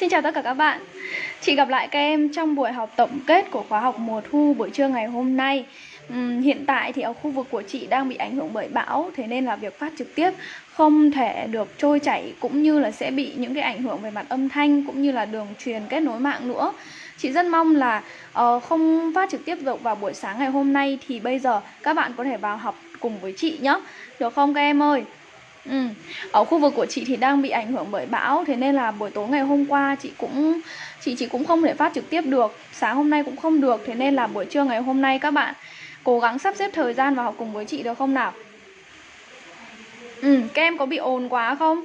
Xin chào tất cả các bạn. Chị gặp lại các em trong buổi học tổng kết của khóa học mùa thu buổi trưa ngày hôm nay. Uhm, Hiện tại thì ở khu vực của chị đang bị ảnh hưởng bởi bão Thế nên là việc phát trực tiếp không thể được trôi chảy Cũng như là sẽ bị những cái ảnh hưởng về mặt âm thanh Cũng như là đường truyền kết nối mạng nữa. Chị rất mong là uh, không phát trực tiếp được vào buổi sáng ngày hôm nay Thì bây giờ các bạn có thể vào học cùng với chị nhé Được không các em ơi? Ừ. Ở khu vực của chị thì đang bị ảnh hưởng bởi bão Thế nên là buổi tối ngày hôm qua chị cũng chị chị cũng không thể phát trực tiếp được Sáng hôm nay cũng không được Thế nên là buổi trưa ngày hôm nay các bạn cố gắng sắp xếp thời gian vào học cùng với chị được không nào Ừ, các em có bị ồn quá không?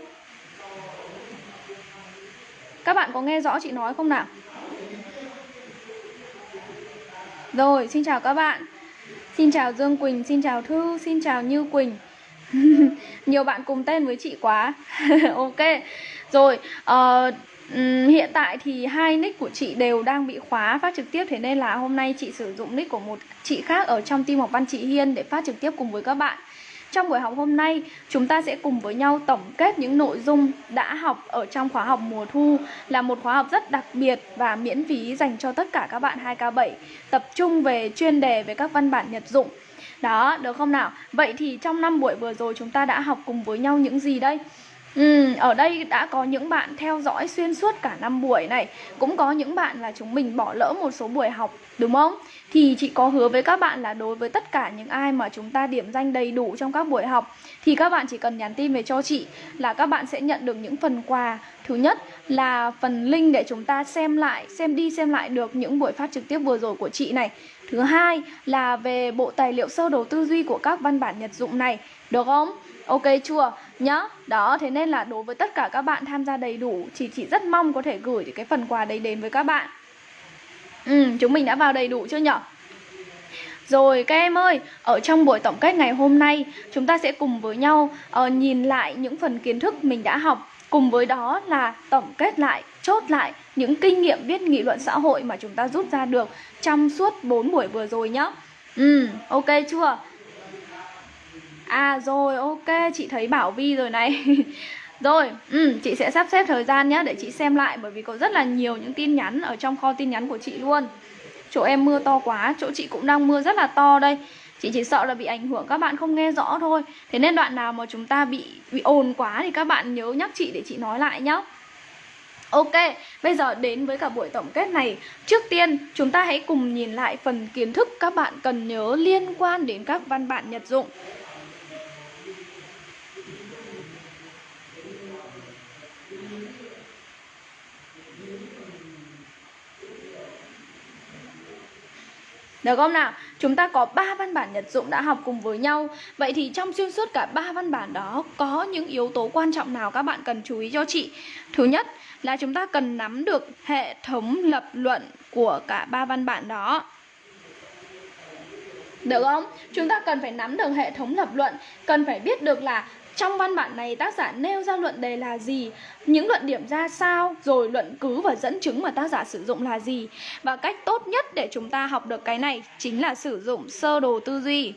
Các bạn có nghe rõ chị nói không nào? Rồi, xin chào các bạn Xin chào Dương Quỳnh, xin chào Thư, xin chào Như Quỳnh nhiều bạn cùng tên với chị quá. Ok. Rồi uh, hiện tại thì hai nick của chị đều đang bị khóa phát trực tiếp thế nên là hôm nay chị sử dụng nick của một chị khác ở trong team học văn chị Hiên để phát trực tiếp cùng với các bạn. Trong buổi học hôm nay, chúng ta sẽ cùng với nhau tổng kết những nội dung đã học ở trong khóa học mùa thu là một khóa học rất đặc biệt và miễn phí dành cho tất cả các bạn 2K7 tập trung về chuyên đề về các văn bản nhật dụng đó, được không nào? Vậy thì trong năm buổi vừa rồi chúng ta đã học cùng với nhau những gì đây? Ừ, ở đây đã có những bạn theo dõi xuyên suốt cả năm buổi này Cũng có những bạn là chúng mình bỏ lỡ một số buổi học đúng không? Thì chị có hứa với các bạn là đối với tất cả những ai mà chúng ta điểm danh đầy đủ trong các buổi học Thì các bạn chỉ cần nhắn tin về cho chị là các bạn sẽ nhận được những phần quà Thứ nhất là phần link để chúng ta xem lại, xem đi xem lại được những buổi phát trực tiếp vừa rồi của chị này Thứ hai là về bộ tài liệu sơ đồ tư duy của các văn bản nhật dụng này Được không? Ok chưa? Nhá Đó, thế nên là đối với tất cả các bạn tham gia đầy đủ Chị chị rất mong có thể gửi cái phần quà đấy đến với các bạn Ừ, chúng mình đã vào đầy đủ chưa nhở? Rồi các em ơi, ở trong buổi tổng kết ngày hôm nay Chúng ta sẽ cùng với nhau uh, nhìn lại những phần kiến thức mình đã học Cùng với đó là tổng kết lại, chốt lại những kinh nghiệm viết nghị luận xã hội mà chúng ta rút ra được trong suốt 4 buổi vừa rồi nhá. Ừ, ok chưa? À rồi, ok, chị thấy Bảo Vi rồi này. rồi, ừ, chị sẽ sắp xếp thời gian nhé để chị xem lại bởi vì có rất là nhiều những tin nhắn ở trong kho tin nhắn của chị luôn. Chỗ em mưa to quá, chỗ chị cũng đang mưa rất là to đây. Chị chỉ sợ là bị ảnh hưởng các bạn không nghe rõ thôi Thế nên đoạn nào mà chúng ta bị bị ồn quá thì các bạn nhớ nhắc chị để chị nói lại nhé Ok, bây giờ đến với cả buổi tổng kết này Trước tiên, chúng ta hãy cùng nhìn lại phần kiến thức các bạn cần nhớ liên quan đến các văn bản nhật dụng Được không nào? Chúng ta có 3 văn bản nhật dụng đã học cùng với nhau Vậy thì trong xuyên suốt cả 3 văn bản đó, Có những yếu tố quan trọng nào các bạn cần chú ý cho chị Thứ nhất là chúng ta cần nắm được hệ thống lập luận của cả ba văn bản đó được không? Chúng ta cần phải nắm được hệ thống lập luận, Cần phải biết được là trong văn bản này, tác giả nêu ra luận đề là gì? Những luận điểm ra sao? Rồi luận cứ và dẫn chứng mà tác giả sử dụng là gì? Và cách tốt nhất để chúng ta học được cái này Chính là sử dụng sơ đồ tư duy.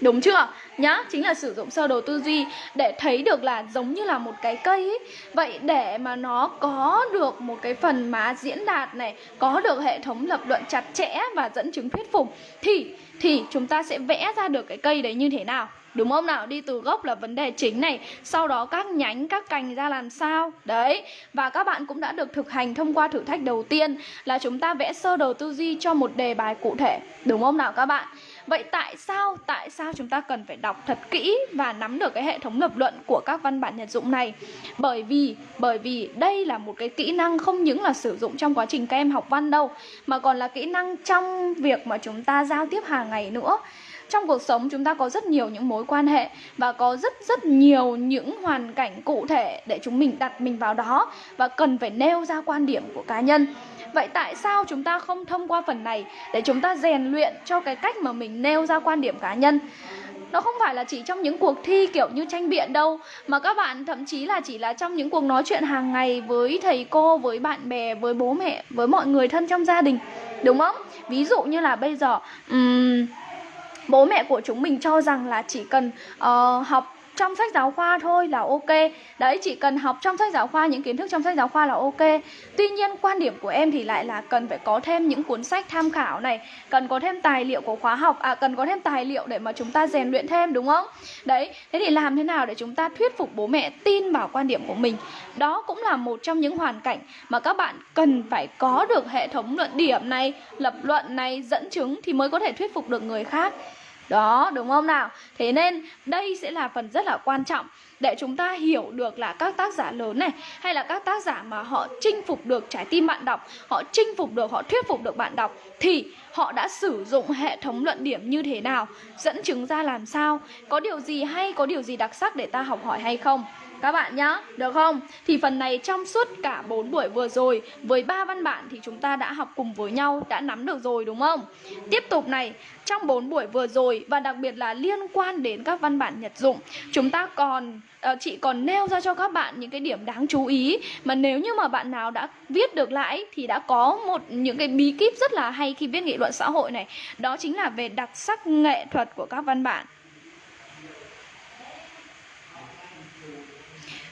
Đúng chưa? Nhá, chính là sử dụng sơ đồ tư duy để thấy được là giống như là một cái cây ấy. Vậy để mà nó có được một cái phần má diễn đạt này, có được hệ thống lập luận chặt chẽ và dẫn chứng thuyết phục thì thì chúng ta sẽ vẽ ra được cái cây đấy như thế nào Đúng không nào? Đi từ gốc là vấn đề chính này Sau đó các nhánh, các cành ra làm sao Đấy Và các bạn cũng đã được thực hành thông qua thử thách đầu tiên Là chúng ta vẽ sơ đồ tư duy cho một đề bài cụ thể Đúng không nào các bạn? Vậy tại sao, tại sao chúng ta cần phải đọc thật kỹ và nắm được cái hệ thống lập luận của các văn bản nhật dụng này? Bởi vì, bởi vì đây là một cái kỹ năng không những là sử dụng trong quá trình các em học văn đâu Mà còn là kỹ năng trong việc mà chúng ta giao tiếp hàng ngày nữa trong cuộc sống chúng ta có rất nhiều những mối quan hệ và có rất rất nhiều những hoàn cảnh cụ thể để chúng mình đặt mình vào đó và cần phải nêu ra quan điểm của cá nhân Vậy tại sao chúng ta không thông qua phần này để chúng ta rèn luyện cho cái cách mà mình nêu ra quan điểm cá nhân? Nó không phải là chỉ trong những cuộc thi kiểu như tranh biện đâu Mà các bạn thậm chí là chỉ là trong những cuộc nói chuyện hàng ngày với thầy cô, với bạn bè, với bố mẹ, với mọi người thân trong gia đình Đúng không? Ví dụ như là bây giờ um, bố mẹ của chúng mình cho rằng là chỉ cần uh, học trong sách giáo khoa thôi là ok. Đấy, chỉ cần học trong sách giáo khoa, những kiến thức trong sách giáo khoa là ok. Tuy nhiên, quan điểm của em thì lại là cần phải có thêm những cuốn sách tham khảo này, cần có thêm tài liệu của khóa học à cần có thêm tài liệu để mà chúng ta rèn luyện thêm, đúng không? Đấy, thế thì làm thế nào để chúng ta thuyết phục bố mẹ tin vào quan điểm của mình? Đó cũng là một trong những hoàn cảnh mà các bạn cần phải có được hệ thống luận điểm này, lập luận này, dẫn chứng thì mới có thể thuyết phục được người khác đó, đúng không nào? Thế nên đây sẽ là phần rất là quan trọng để chúng ta hiểu được là các tác giả lớn này hay là các tác giả mà họ chinh phục được trái tim bạn đọc, họ chinh phục được, họ thuyết phục được bạn đọc thì họ đã sử dụng hệ thống luận điểm như thế nào, dẫn chứng ra làm sao, có điều gì hay, có điều gì đặc sắc để ta học hỏi hay không? Các bạn nhá, được không? Thì phần này trong suốt cả 4 buổi vừa rồi với ba văn bản thì chúng ta đã học cùng với nhau, đã nắm được rồi đúng không? Tiếp tục này, trong 4 buổi vừa rồi và đặc biệt là liên quan đến các văn bản nhật dụng, chúng ta còn ờ, chị còn nêu ra cho các bạn những cái điểm đáng chú ý mà nếu như mà bạn nào đã viết được lại thì đã có một những cái bí kíp rất là hay khi viết nghị luận xã hội này, đó chính là về đặc sắc nghệ thuật của các văn bản.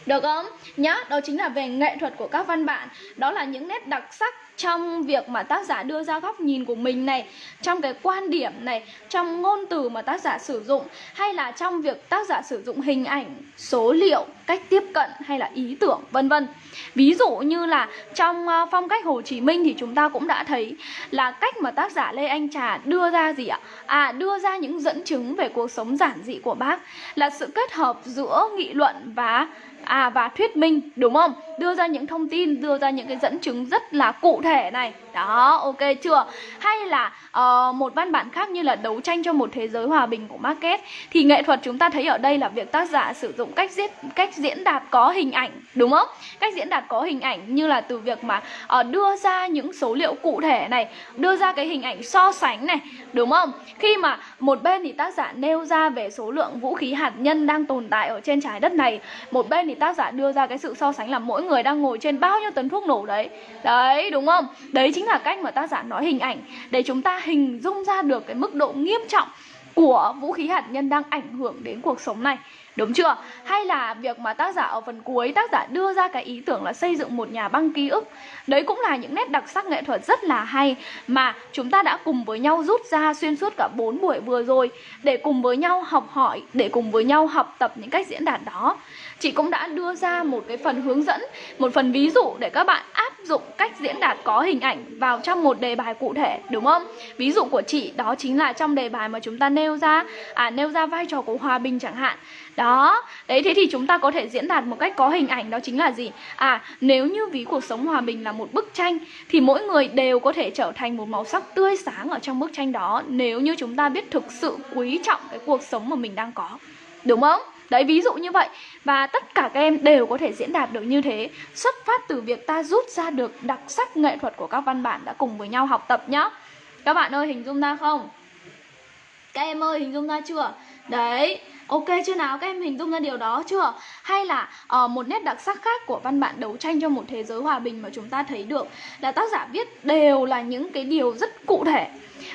Được không? Nhá, đó chính là về nghệ thuật của các văn bản Đó là những nét đặc sắc trong việc mà tác giả đưa ra góc nhìn của mình này Trong cái quan điểm này Trong ngôn từ mà tác giả sử dụng Hay là trong việc tác giả sử dụng hình ảnh, số liệu, cách tiếp cận hay là ý tưởng vân vân Ví dụ như là trong ờ, phong cách Hồ Chí Minh thì chúng ta cũng đã thấy Là cách mà tác giả Lê Anh Trà đưa ra gì ạ? À đưa ra những dẫn chứng về cuộc sống giản dị của bác Là sự kết hợp giữa nghị luận và à và thuyết minh đúng không? Đưa ra những thông tin đưa ra những cái dẫn chứng rất là cụ thể này. Đó ok chưa? Hay là uh, một văn bản khác như là đấu tranh cho một thế giới hòa bình của Market thì nghệ thuật chúng ta thấy ở đây là việc tác giả sử dụng cách diễn cách diễn đạt có hình ảnh đúng không? Cách diễn đạt có hình ảnh như là từ việc mà uh, đưa ra những số liệu cụ thể này đưa ra cái hình ảnh so sánh này đúng không? Khi mà một bên thì tác giả nêu ra về số lượng vũ khí hạt nhân đang tồn tại ở trên trái đất này một bên thì tác giả đưa ra cái sự so sánh là mỗi người đang ngồi trên bao nhiêu tấn thuốc nổ đấy. Đấy đúng không? Đấy chính là cách mà tác giả nói hình ảnh để chúng ta hình dung ra được cái mức độ nghiêm trọng của vũ khí hạt nhân đang ảnh hưởng đến cuộc sống này. Đúng chưa? Hay là việc mà tác giả ở phần cuối tác giả đưa ra cái ý tưởng là xây dựng một nhà băng ký ức. Đấy cũng là những nét đặc sắc nghệ thuật rất là hay Mà chúng ta đã cùng với nhau rút ra xuyên suốt cả 4 buổi vừa rồi Để cùng với nhau học hỏi, để cùng với nhau học tập những cách diễn đạt đó. Chị cũng đã đưa ra một cái phần hướng dẫn, một phần ví dụ để các bạn áp dụng cách diễn đạt có hình ảnh vào trong một đề bài cụ thể, đúng không? Ví dụ của chị đó chính là trong đề bài mà chúng ta nêu ra, à nêu ra vai trò của hòa bình chẳng hạn. Đó, đấy thế thì chúng ta có thể diễn đạt một cách có hình ảnh đó chính là gì? À, nếu như ví cuộc sống hòa bình là một bức tranh thì mỗi người đều có thể trở thành một màu sắc tươi sáng ở trong bức tranh đó nếu như chúng ta biết thực sự quý trọng cái cuộc sống mà mình đang có. Đúng không? Đấy, ví dụ như vậy Và tất cả các em đều có thể diễn đạt được như thế Xuất phát từ việc ta rút ra được đặc sắc nghệ thuật của các văn bản đã cùng với nhau học tập nhá Các bạn ơi, hình dung ra không? Các em ơi, hình dung ra chưa? Đấy Ok chưa nào? Các em hình dung ra điều đó chưa? Hay là uh, một nét đặc sắc khác của văn bản đấu tranh cho một thế giới hòa bình mà chúng ta thấy được là tác giả viết đều là những cái điều rất cụ thể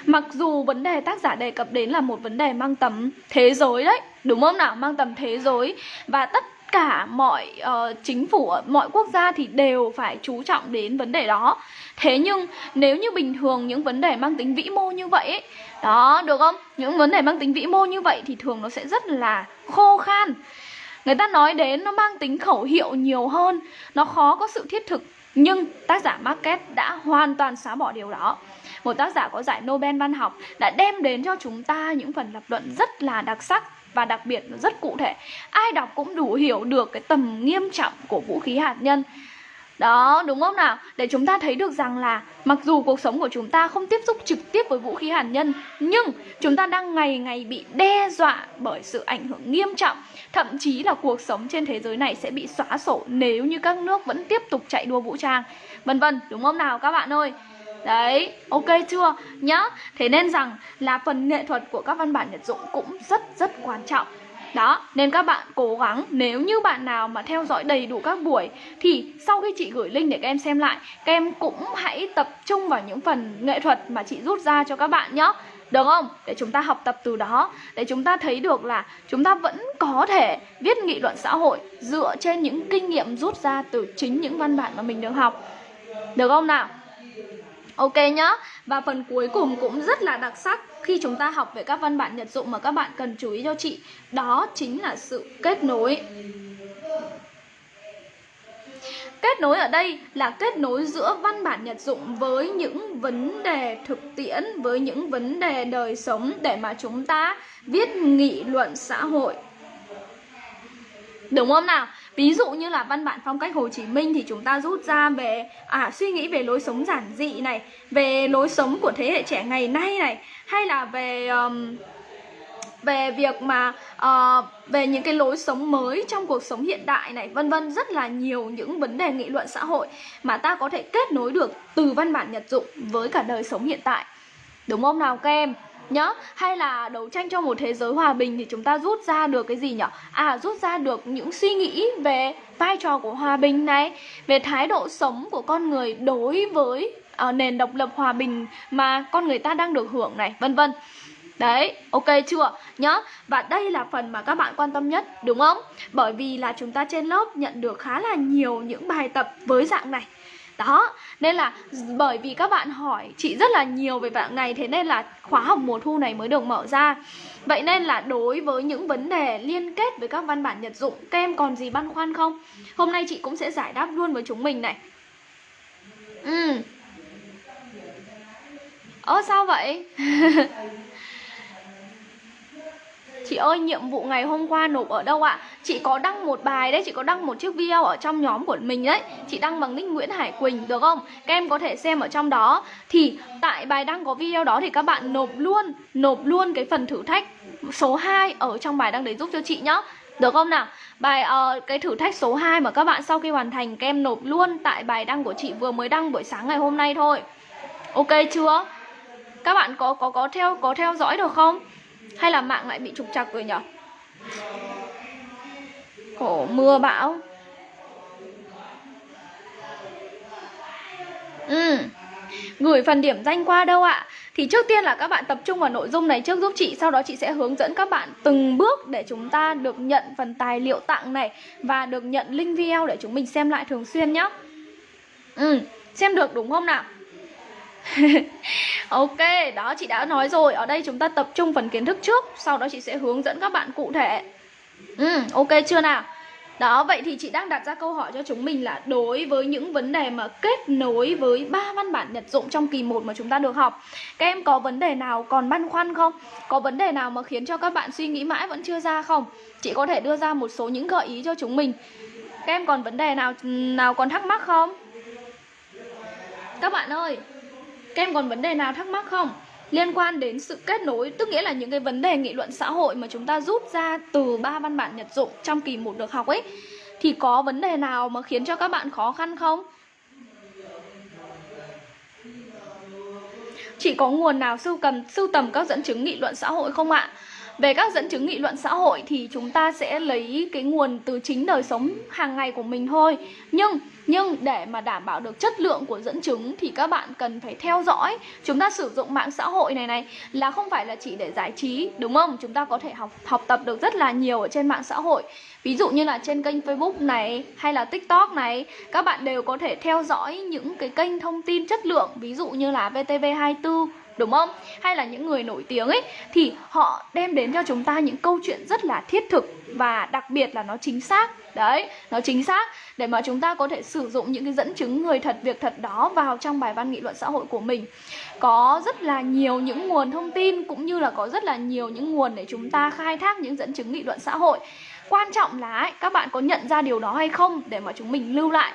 Mặc dù vấn đề tác giả đề cập đến là một vấn đề mang tầm thế giới đấy Đúng không nào? Mang tầm thế giới Và tất cả mọi uh, chính phủ ở mọi quốc gia thì đều phải chú trọng đến vấn đề đó. Thế nhưng nếu như bình thường những vấn đề mang tính vĩ mô như vậy ấy, đó được không? Những vấn đề mang tính vĩ mô như vậy thì thường nó sẽ rất là khô khan. Người ta nói đến nó mang tính khẩu hiệu nhiều hơn nó khó có sự thiết thực nhưng tác giả market đã hoàn toàn xóa bỏ điều đó. Một tác giả có giải Nobel văn học đã đem đến cho chúng ta những phần lập luận rất là đặc sắc và đặc biệt nó rất cụ thể, ai đọc cũng đủ hiểu được cái tầm nghiêm trọng của vũ khí hạt nhân. Đó, đúng không nào? Để chúng ta thấy được rằng là mặc dù cuộc sống của chúng ta không tiếp xúc trực tiếp với vũ khí hạt nhân, nhưng chúng ta đang ngày ngày bị đe dọa bởi sự ảnh hưởng nghiêm trọng. Thậm chí là cuộc sống trên thế giới này sẽ bị xóa sổ nếu như các nước vẫn tiếp tục chạy đua vũ trang. Vân vân, đúng không nào các bạn ơi? Đấy, ok chưa? Nhá Thế nên rằng là phần nghệ thuật của các văn bản nhật dụng cũng rất rất quan trọng đó, nên các bạn cố gắng nếu như bạn nào mà theo dõi đầy đủ các buổi thì sau khi chị gửi link để các em xem lại, các em cũng hãy tập trung vào những phần nghệ thuật mà chị rút ra cho các bạn nhé. được không? Để chúng ta học tập từ đó Để chúng ta thấy được là chúng ta vẫn có thể viết nghị luận xã hội Dựa trên những kinh nghiệm rút ra từ chính những văn bản mà mình được học Được không nào? Ok nhá Và phần cuối cùng cũng rất là đặc sắc Khi chúng ta học về các văn bản nhật dụng mà các bạn cần chú ý cho chị Đó chính là sự kết nối Kết nối ở đây là kết nối giữa văn bản nhật dụng với những vấn đề thực tiễn, với những vấn đề đời sống để mà chúng ta viết nghị luận xã hội. Đúng không nào? Ví dụ như là văn bản phong cách Hồ Chí Minh thì chúng ta rút ra về à suy nghĩ về lối sống giản dị này, về lối sống của thế hệ trẻ ngày nay này, hay là về um, về việc mà uh, về những cái lối sống mới trong cuộc sống hiện đại này vân vân rất là nhiều những vấn đề nghị luận xã hội mà ta có thể kết nối được từ văn bản nhật dụng với cả đời sống hiện tại. Đúng không nào các em? Nhá hay là đấu tranh cho một thế giới hòa bình thì chúng ta rút ra được cái gì nhỉ à rút ra được những suy nghĩ về vai trò của hòa bình này về thái độ sống của con người đối với uh, nền độc lập hòa bình mà con người ta đang được hưởng này vân vân Đấy, ok chưa? Nhá. Và đây là phần mà các bạn quan tâm nhất, đúng không? Bởi vì là chúng ta trên lớp nhận được khá là nhiều những bài tập với dạng này. Đó, nên là bởi vì các bạn hỏi chị rất là nhiều về dạng này Thế nên là khóa học mùa thu này mới được mở ra Vậy nên là đối với những vấn đề liên kết với các văn bản nhật dụng Các em còn gì băn khoăn không? Hôm nay chị cũng sẽ giải đáp luôn với chúng mình này Ừ Ơ sao vậy? Chị ơi nhiệm vụ ngày hôm qua nộp ở đâu ạ? Chị có đăng một bài đấy, chị có đăng một chiếc video ở trong nhóm của mình đấy Chị đăng bằng nick Nguyễn Hải Quỳnh được không? Các em có thể xem ở trong đó Thì tại bài đăng có video đó thì các bạn nộp luôn Nộp luôn cái phần thử thách số 2 ở trong bài đăng đấy giúp cho chị nhá được không nào? Bài uh, cái thử thách số 2 mà các bạn sau khi hoàn thành các em nộp luôn tại bài đăng của chị vừa mới đăng buổi sáng ngày hôm nay thôi. Ok chưa? Các bạn có có có theo có theo dõi được không? Hay là mạng lại bị trục trặc rồi nhở Khổ mưa bão Ừ Gửi phần điểm danh qua đâu ạ? Thì trước tiên là các bạn tập trung vào nội dung này trước giúp chị Sau đó chị sẽ hướng dẫn các bạn từng bước để chúng ta được nhận phần tài liệu tặng này Và được nhận link video để chúng mình xem lại thường xuyên nhé Ừ, xem được đúng không nào? ok, đó chị đã nói rồi Ở đây chúng ta tập trung phần kiến thức trước Sau đó chị sẽ hướng dẫn các bạn cụ thể ừ, Ok chưa nào đó, vậy thì chị đang đặt ra câu hỏi cho chúng mình là đối với những vấn đề mà kết nối với ba văn bản nhật dụng trong kỳ 1 mà chúng ta được học Các em có vấn đề nào còn băn khoăn không? Có vấn đề nào mà khiến cho các bạn suy nghĩ mãi vẫn chưa ra không? Chị có thể đưa ra một số những gợi ý cho chúng mình Các em còn vấn đề nào nào còn thắc mắc không? Các bạn ơi, các em còn vấn đề nào thắc mắc không? Liên quan đến sự kết nối, tức nghĩa là những cái vấn đề nghị luận xã hội mà chúng ta rút ra từ ba văn bản nhật dụng trong kỳ 1 được học ấy Thì có vấn đề nào mà khiến cho các bạn khó khăn không? chỉ có nguồn nào sưu cầm sưu tầm các dẫn chứng nghị luận xã hội không ạ? Về các dẫn chứng nghị luận xã hội thì chúng ta sẽ lấy cái nguồn từ chính đời sống hàng ngày của mình thôi Nhưng nhưng để mà đảm bảo được chất lượng của dẫn chứng thì các bạn cần phải theo dõi Chúng ta sử dụng mạng xã hội này này, là không phải là chỉ để giải trí, đúng không? Chúng ta có thể học học tập được rất là nhiều ở trên mạng xã hội Ví dụ như là trên kênh Facebook này, hay là TikTok này, Các bạn đều có thể theo dõi những cái kênh thông tin chất lượng Ví dụ như là VTV24 đúng không? Hay là những người nổi tiếng ấy thì họ đem đến cho chúng ta những câu chuyện rất là thiết thực và đặc biệt là nó chính xác. Đấy, nó chính xác để mà chúng ta có thể sử dụng những cái dẫn chứng người thật việc thật đó vào trong bài văn nghị luận xã hội của mình. Có rất là nhiều những nguồn thông tin cũng như là có rất là nhiều những nguồn để chúng ta khai thác những dẫn chứng nghị luận xã hội. Quan trọng là ấy, các bạn có nhận ra điều đó hay không để mà chúng mình lưu lại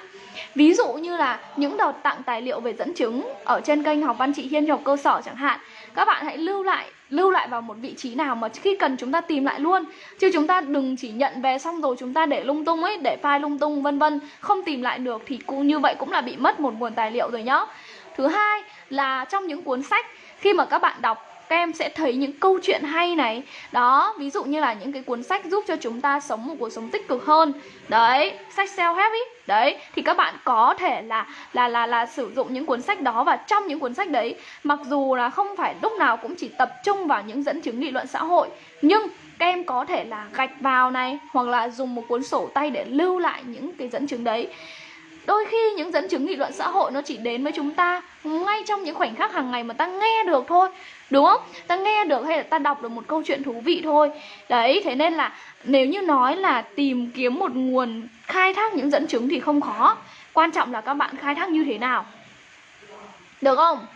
Ví dụ như là những đợt tặng tài liệu về dẫn chứng ở trên kênh học văn chị Hiên học cơ sở chẳng hạn, Các bạn hãy lưu lại lưu lại vào một vị trí nào mà khi cần chúng ta tìm lại luôn. Chứ chúng ta đừng chỉ nhận về xong rồi chúng ta để lung tung ấy, để file lung tung, vân vân, không tìm lại được thì cũng như vậy cũng là bị mất một nguồn tài liệu rồi nhá. Thứ hai là trong những cuốn sách, khi mà các bạn đọc các em sẽ thấy những câu chuyện hay này. Đó, ví dụ như là những cái cuốn sách giúp cho chúng ta sống một cuộc sống tích cực hơn. Đấy, sách self help ý. Đấy, thì các bạn có thể là là là là sử dụng những cuốn sách đó và trong những cuốn sách đấy, mặc dù là không phải lúc nào cũng chỉ tập trung vào những dẫn chứng nghị luận xã hội, nhưng các em có thể là gạch vào này hoặc là dùng một cuốn sổ tay để lưu lại những cái dẫn chứng đấy. Đôi khi những dẫn chứng nghị luận xã hội nó chỉ đến với chúng ta ngay trong những khoảnh khắc hàng ngày mà ta nghe được thôi đúng không? Ta nghe được hay là ta đọc được một câu chuyện thú vị thôi. Đấy, thế nên là nếu như nói là tìm kiếm một nguồn khai thác những dẫn chứng thì không khó. Quan trọng là các bạn khai thác như thế nào. Được không?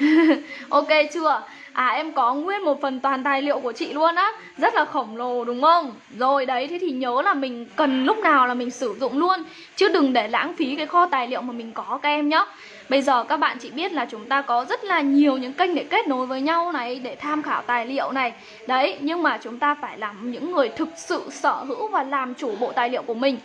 Ok chưa? À em có nguyên một phần toàn tài liệu của chị luôn á. Rất là khổng lồ, đúng không? Rồi đấy, thế thì nhớ là mình cần lúc nào là mình sử dụng luôn. Chứ đừng để lãng phí cái kho tài liệu mà mình có các em nhé Bây giờ các bạn chỉ biết là chúng ta có rất là nhiều những kênh để kết nối với nhau này Để tham khảo tài liệu này. Đấy nhưng mà chúng ta phải làm những người thực sự sở hữu và làm chủ bộ tài liệu của mình.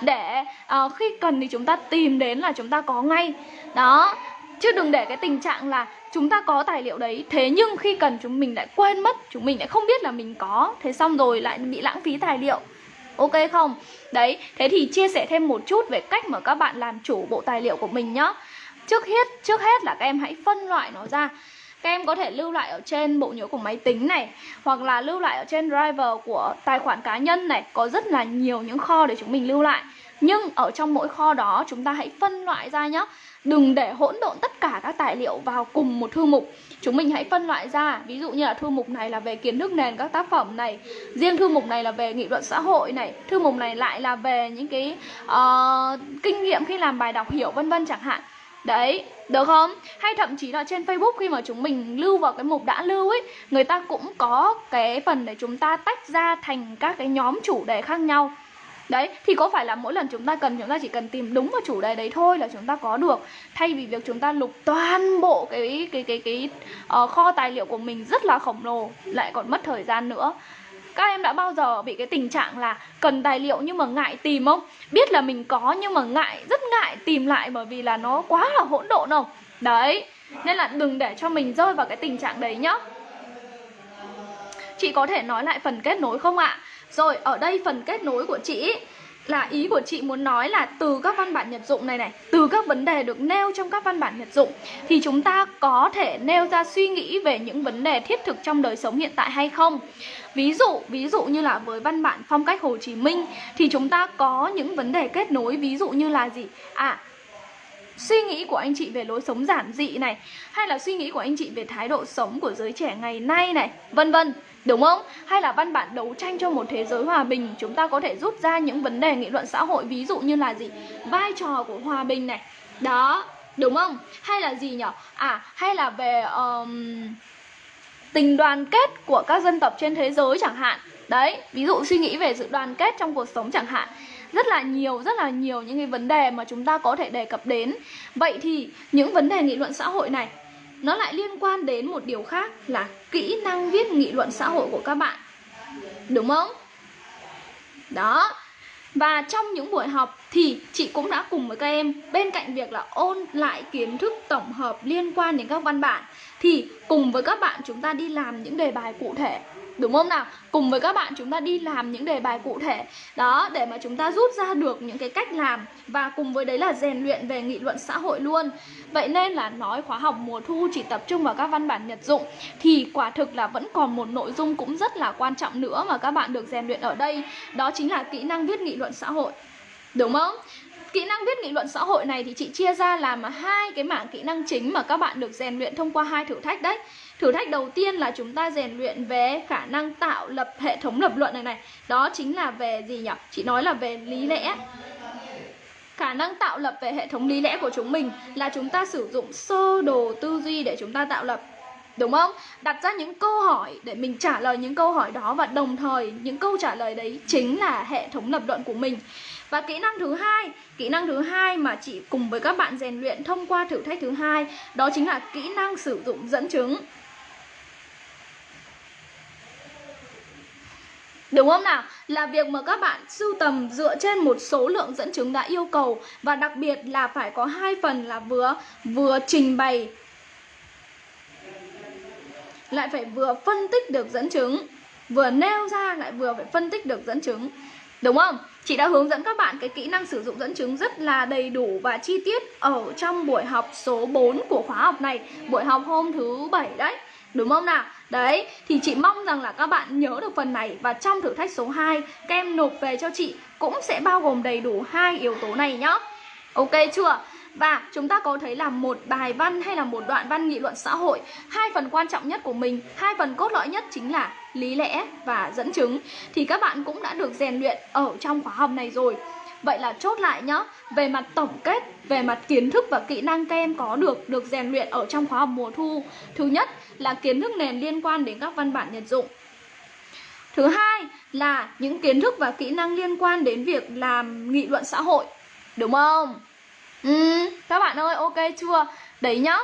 Để uh, khi cần thì chúng ta tìm đến là chúng ta có ngay. Đó chứ đừng để cái tình trạng là chúng ta có tài liệu đấy thế nhưng khi cần chúng mình lại quên mất chúng mình lại không biết là mình có. Thế xong rồi lại bị lãng phí tài liệu. Ok không? Đấy thế thì chia sẻ thêm một chút về cách mà các bạn làm chủ bộ tài liệu của mình nhá trước hết trước hết là các em hãy phân loại nó ra. Các em có thể lưu lại ở trên bộ nhớ của máy tính này hoặc là lưu lại ở trên driver của tài khoản cá nhân này. Có rất là nhiều những kho để chúng mình lưu lại. Nhưng ở trong mỗi kho đó chúng ta hãy phân loại ra nhé Đừng để hỗn độn tất cả các tài liệu vào cùng một thư mục. Chúng mình hãy phân loại ra. Ví dụ như là thư mục này là về kiến thức nền các tác phẩm này. Riêng thư mục này là về nghị luận xã hội này. Thư mục này lại là về những cái uh, kinh nghiệm khi làm bài đọc hiểu vân vân chẳng hạn. Đấy, được không? Hay thậm chí là trên Facebook khi mà chúng mình lưu vào cái mục đã lưu ấy Người ta cũng có cái phần để chúng ta tách ra thành các cái nhóm chủ đề khác nhau. Đấy, thì có phải là mỗi lần chúng ta cần chúng ta chỉ cần tìm đúng vào chủ đề đấy thôi là chúng ta có được. Thay vì việc chúng ta lục toàn bộ cái cái cái cái uh, kho tài liệu của mình rất là khổng lồ Lại còn mất thời gian nữa các em đã bao giờ bị cái tình trạng là cần tài liệu nhưng mà ngại tìm không? Biết là mình có nhưng mà ngại, rất ngại tìm lại bởi vì là nó quá là hỗn độn không? Đấy, nên là đừng để cho mình rơi vào cái tình trạng đấy nhá Chị có thể nói lại phần kết nối không ạ? Rồi ở đây phần kết nối của chị là ý của chị muốn nói là từ các văn bản nhật dụng này này, từ các vấn đề được nêu trong các văn bản nhật dụng, thì chúng ta có thể nêu ra suy nghĩ về những vấn đề thiết thực trong đời sống hiện tại hay không? Ví dụ ví dụ như là với văn bản phong cách hồ chí minh, thì chúng ta có những vấn đề kết nối, ví dụ như là gì? À suy nghĩ của anh chị về lối sống giản dị này, hay là suy nghĩ của anh chị về thái độ sống của giới trẻ ngày nay này, vân vân. Đúng không? Hay là văn bản đấu tranh cho một thế giới hòa bình Chúng ta có thể rút ra những vấn đề nghị luận xã hội Ví dụ như là gì? Vai trò của hòa bình này Đó, đúng không? Hay là gì nhỉ? À, hay là về um, tình đoàn kết của các dân tộc trên thế giới chẳng hạn Đấy, ví dụ suy nghĩ về sự đoàn kết trong cuộc sống chẳng hạn rất là nhiều rất là nhiều những cái vấn đề mà chúng ta có thể đề cập đến vậy thì những vấn đề nghị luận xã hội này nó lại liên quan đến một điều khác là kỹ năng viết nghị luận xã hội của các bạn. Đúng không? Đó. Và trong những buổi học thì chị cũng đã cùng với các em, bên cạnh việc là ôn lại kiến thức tổng hợp liên quan đến các văn bản, thì cùng với các bạn chúng ta đi làm những đề bài cụ thể. Đúng không nào? Cùng với các bạn chúng ta đi làm những đề bài cụ thể. Đó, để mà chúng ta rút ra được những cái cách làm. Và cùng với đấy là rèn luyện về nghị luận xã hội luôn. Vậy nên là nói khóa học mùa thu chỉ tập trung vào các văn bản nhật dụng. Thì quả thực là vẫn còn một nội dung cũng rất là quan trọng nữa mà các bạn được rèn luyện ở đây. Đó chính là kỹ năng viết nghị luận xã hội. Đúng không? Kỹ năng viết nghị luận xã hội này thì chị chia ra làm hai cái mảng kỹ năng chính mà các bạn được rèn luyện thông qua hai thử thách đấy. Thử thách đầu tiên là chúng ta rèn luyện về khả năng tạo lập hệ thống lập luận này này Đó chính là về gì nhỉ? Chị nói là về lý lẽ Khả năng tạo lập về hệ thống lý lẽ của chúng mình là chúng ta sử dụng sơ đồ tư duy để chúng ta tạo lập Đúng không? Đặt ra những câu hỏi để mình trả lời những câu hỏi đó và đồng thời những câu trả lời đấy chính là hệ thống lập luận của mình. Và kỹ năng thứ hai, kỹ năng thứ hai mà chị cùng với các bạn rèn luyện thông qua thử thách thứ hai, đó chính là kỹ năng sử dụng dẫn chứng. Đúng không nào? Là việc mà các bạn sưu tầm dựa trên một số lượng dẫn chứng đã yêu cầu. Và đặc biệt là phải có hai phần là vừa vừa trình bày, lại phải vừa phân tích được dẫn chứng. Vừa nêu ra lại vừa phải phân tích được dẫn chứng. Đúng không? Chị đã hướng dẫn các bạn cái kỹ năng sử dụng dẫn chứng rất là đầy đủ và chi tiết ở trong buổi học số 4 của khóa học này. Buổi học hôm thứ bảy đấy. Đúng không nào? Đấy thì chị mong rằng là các bạn nhớ được phần này. Và trong thử thách số 2 các em nộp về cho chị cũng sẽ bao gồm đầy đủ hai yếu tố này nhá. Ok chưa? Và chúng ta có thấy là một bài văn hay là một đoạn văn nghị luận xã hội hai phần quan trọng nhất của mình hai phần cốt lõi nhất chính là lý lẽ và dẫn chứng. Thì các bạn cũng đã được rèn luyện ở trong khóa học này rồi. Vậy là chốt lại nhá Về mặt tổng kết, về mặt kiến thức và kỹ năng các em có được Được rèn luyện ở trong khóa học mùa thu. Thứ nhất là kiến thức nền liên quan đến các văn bản nhật dụng Thứ hai là những kiến thức và kỹ năng liên quan đến việc làm nghị luận xã hội Đúng không? Ừ, các bạn ơi ok chưa? Đấy nhá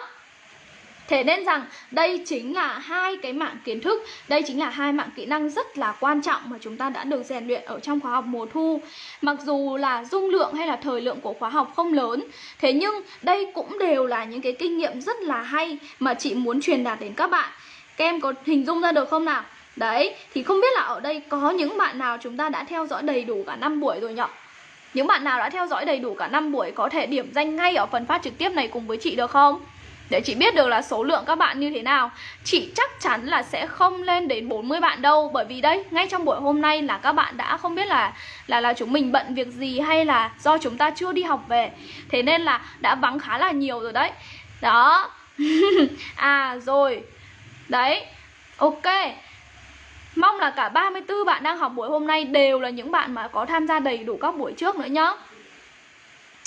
Thế nên rằng đây chính là hai cái mạng kiến thức Đây chính là hai mạng kỹ năng rất là quan trọng mà chúng ta đã được rèn luyện ở trong khóa học mùa thu Mặc dù là dung lượng hay là thời lượng của khóa học không lớn Thế nhưng đây cũng đều là những cái kinh nghiệm rất là hay mà chị muốn truyền đạt đến các bạn Các em có hình dung ra được không nào? Đấy, thì không biết là ở đây có những bạn nào chúng ta đã theo dõi đầy đủ cả năm buổi rồi nhỉ? Những bạn nào đã theo dõi đầy đủ cả năm buổi có thể điểm danh ngay ở phần phát trực tiếp này cùng với chị được không? Để chị biết được là số lượng các bạn như thế nào Chị chắc chắn là sẽ không lên đến 40 bạn đâu. Bởi vì đây, ngay trong buổi hôm nay là các bạn đã không biết là là là chúng mình bận việc gì Hay là do chúng ta chưa đi học về. Thế nên là đã vắng khá là nhiều rồi đấy. Đó. À rồi. Đấy. Ok. Mong là cả 34 bạn đang học buổi hôm nay đều là những bạn mà có tham gia đầy đủ các buổi trước nữa nhá.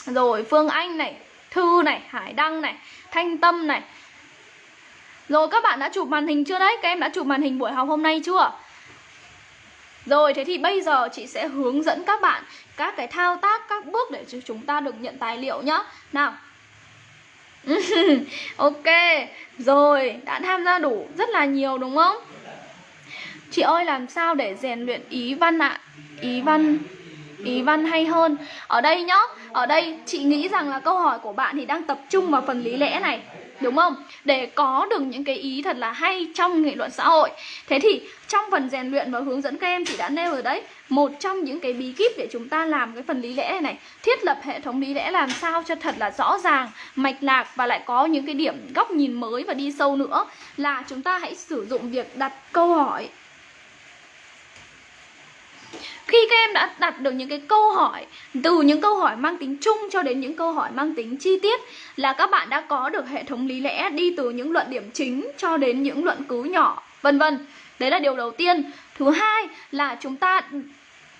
Rồi Phương Anh này, Thư này, Hải Đăng này Thanh Tâm này Rồi các bạn đã chụp màn hình chưa đấy? Các em đã chụp màn hình buổi học hôm nay chưa? Rồi thế thì bây giờ chị sẽ hướng dẫn các bạn các cái thao tác, các bước để chúng ta được nhận tài liệu nhá Nào Ok, rồi đã tham gia đủ rất là nhiều đúng không? Chị ơi làm sao để rèn luyện ý văn ạ? À? Ý văn ý văn hay hơn Ở đây nhá, ở đây chị nghĩ rằng là câu hỏi của bạn thì đang tập trung vào phần lý lẽ này Đúng không? Để có được những cái ý thật là hay trong nghị luận xã hội Thế thì trong phần rèn luyện và hướng dẫn các em chị đã nêu ở đấy Một trong những cái bí kíp để chúng ta làm cái phần lý lẽ này này Thiết lập hệ thống lý lẽ làm sao cho thật là rõ ràng, mạch lạc Và lại có những cái điểm góc nhìn mới và đi sâu nữa Là chúng ta hãy sử dụng việc đặt câu hỏi khi các em đã đặt được những cái câu hỏi, từ những câu hỏi mang tính chung cho đến những câu hỏi mang tính chi tiết, là các bạn đã có được hệ thống lý lẽ đi từ những luận điểm chính cho đến những luận cứ nhỏ, vân vân. Đấy là điều đầu tiên. Thứ hai là chúng ta